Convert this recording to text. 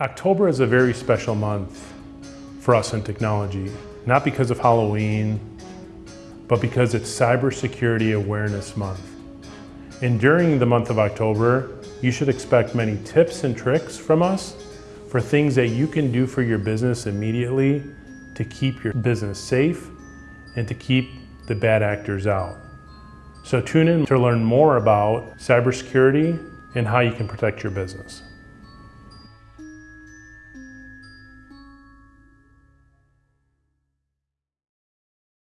October is a very special month for us in technology, not because of Halloween, but because it's Cybersecurity Awareness Month. And during the month of October, you should expect many tips and tricks from us for things that you can do for your business immediately to keep your business safe and to keep the bad actors out. So tune in to learn more about cybersecurity and how you can protect your business.